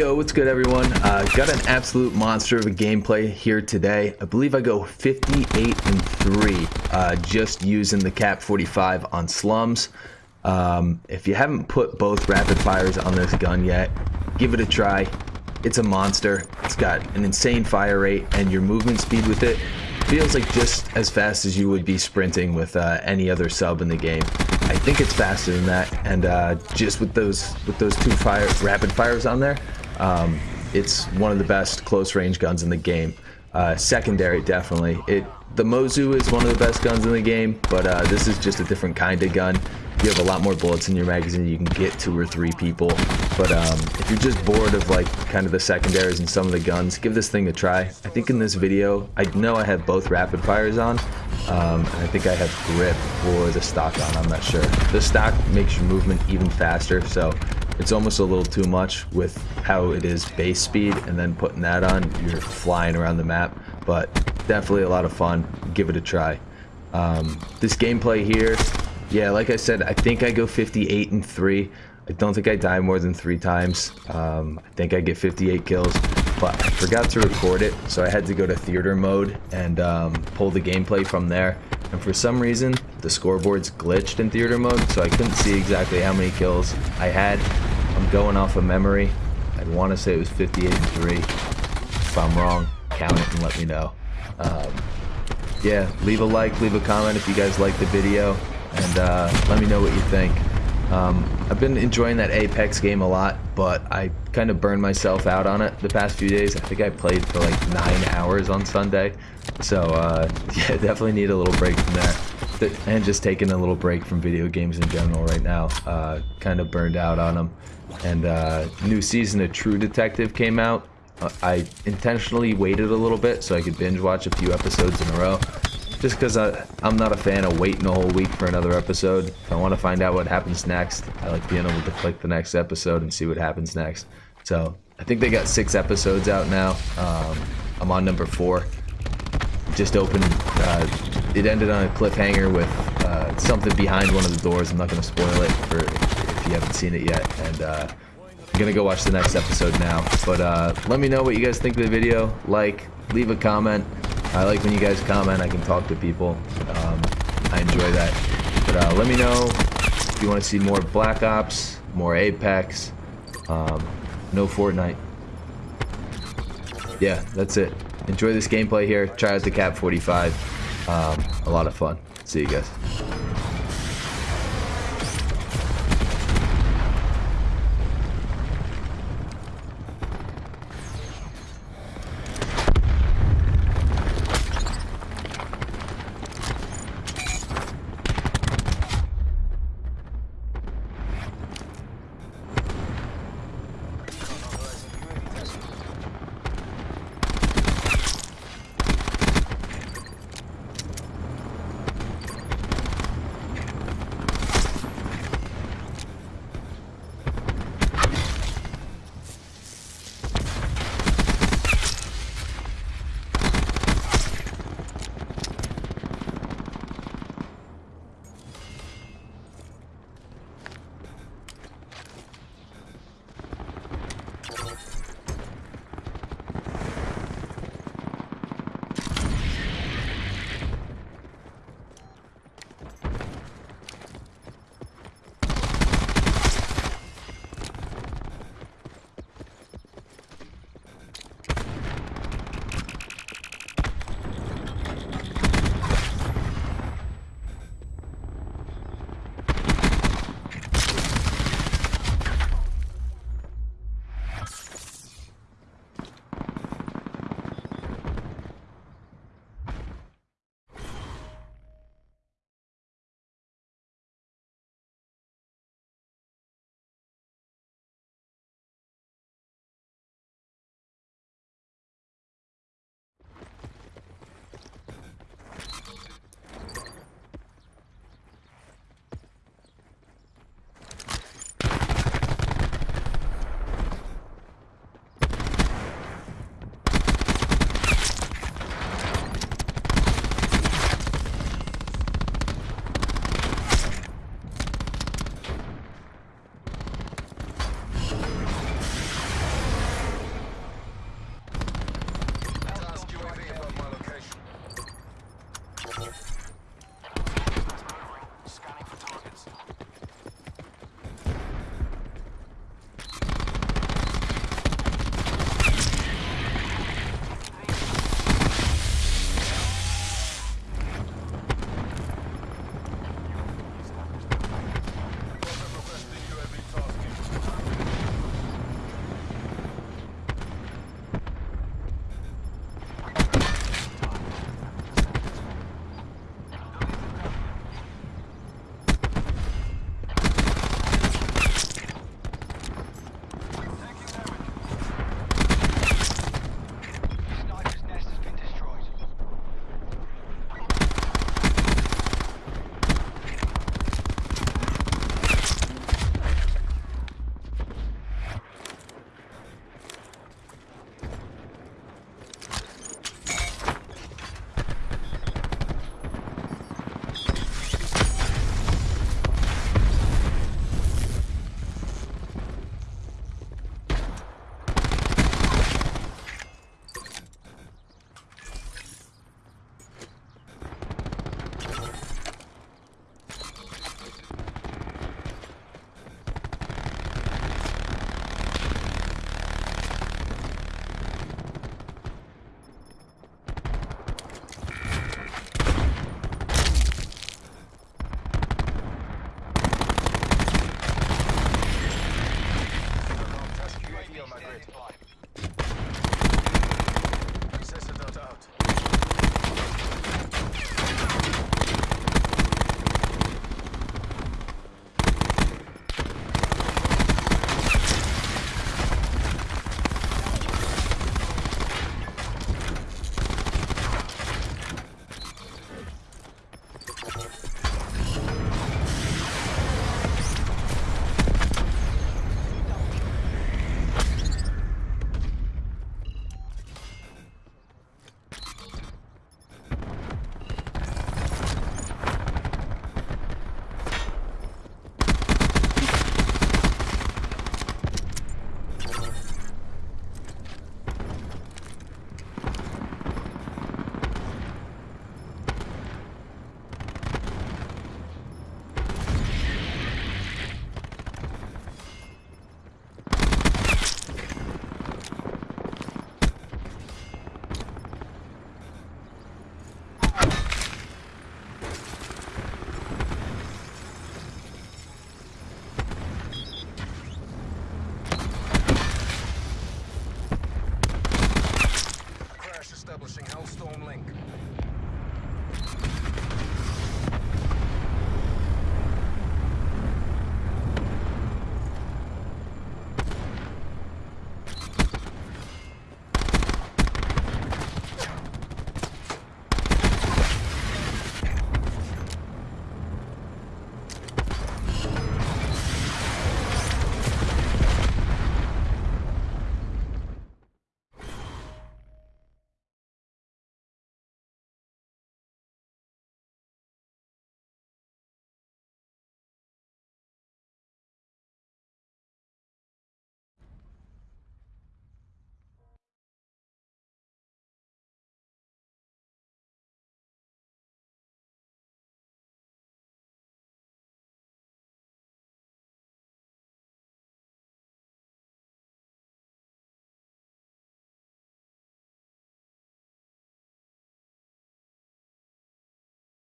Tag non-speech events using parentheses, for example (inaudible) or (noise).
Yo, what's good everyone? Uh, got an absolute monster of a gameplay here today. I believe I go 58 and 3 uh, just using the KAP 45 on slums. Um, if you haven't put both rapid fires on this gun yet, give it a try. It's a monster. It's got an insane fire rate and your movement speed with it feels like just as fast as you would be sprinting with uh, any other sub in the game. I think it's faster than that and uh, just with those with those two fire rapid fires on there um, it's one of the best close range guns in the game. Uh, secondary, definitely. It the Mozu is one of the best guns in the game, but uh, this is just a different kind of gun. You have a lot more bullets in your magazine. You can get two or three people. But um, if you're just bored of like kind of the secondaries and some of the guns, give this thing a try. I think in this video, I know I have both rapid fires on. Um, and I think I have grip or the stock on. I'm not sure. The stock makes your movement even faster. So it's almost a little too much with how it is base speed and then putting that on you're flying around the map but definitely a lot of fun. Give it a try. Um, this gameplay here yeah like I said I think I go 58 and 3 I don't think I die more than three times. Um, I think I get 58 kills but I forgot to record it so I had to go to theater mode and um, pull the gameplay from there and for some reason the scoreboard's glitched in theater mode so I couldn't see exactly how many kills I had I'm going off of memory. I'd want to say it was 58 and 3. If I'm wrong, count it and let me know. Um, yeah, leave a like, leave a comment if you guys like the video, and uh, let me know what you think. Um, I've been enjoying that Apex game a lot, but I kind of burned myself out on it the past few days. I think I played for like nine hours on Sunday. So, uh, (laughs) yeah, definitely need a little break from that. And just taking a little break from video games in general right now. Uh, kind of burned out on them and uh, new season of True Detective came out. Uh, I intentionally waited a little bit so I could binge watch a few episodes in a row. Just because I'm not a fan of waiting a whole week for another episode. If I want to find out what happens next, I like being able to click the next episode and see what happens next. So I think they got six episodes out now. Um, I'm on number four. Just opened. Uh, it ended on a cliffhanger with uh, something behind one of the doors. I'm not going to spoil it for if you haven't seen it yet. And uh, I'm gonna go watch the next episode now. But uh, let me know what you guys think of the video. Like, leave a comment. I like when you guys comment. I can talk to people. Um, I enjoy that. But uh, let me know if you want to see more Black Ops, more Apex, um, no Fortnite. Yeah, that's it. Enjoy this gameplay here. Try out the KAP 45. Um, a lot of fun. See you guys. my grid.